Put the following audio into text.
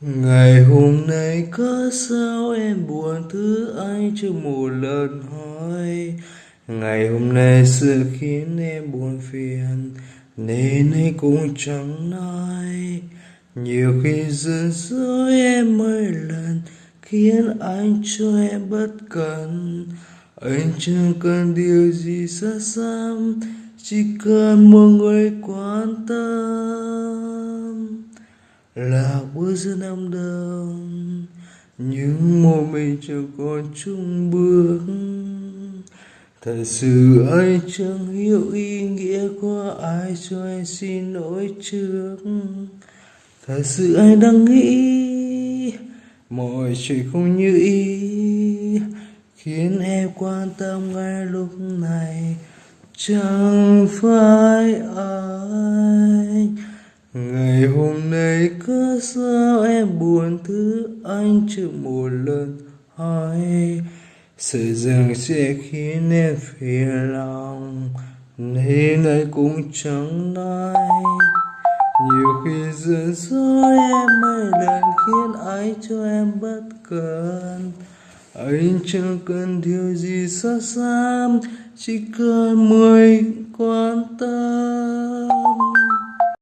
ngày hôm nay có sao em buồn thứ anh chưa một lần hỏi? Ngày hôm nay sự khiến em buồn phiền, nên anh cũng chẳng nói. Nhiều khi giận dối em mấy lần, khiến anh cho em bất cần anh chẳng cần điều gì xa xăm, chỉ cần một người quan tâm là bước giữa năm đông. Nhưng một mình chẳng còn chung bước. Thật sự anh chẳng hiểu ý nghĩa của ai cho anh xin lỗi trước. Thật sự anh đang nghĩ, mọi chuyện không như ý, khiến em quan tâm ngay lúc này. Chẳng phải ai? Ngày hôm nay cứ sao em buồn thứ anh chưa một lần hỏi sợ rằng sẽ khiến em phiền lòng, nên anh cũng chẳng nói. Nhiều khi giận dỗi em mấy lần khiến anh cho em bất cần anh chẳng cần điều gì xa xăm chỉ cần mười quan tâm.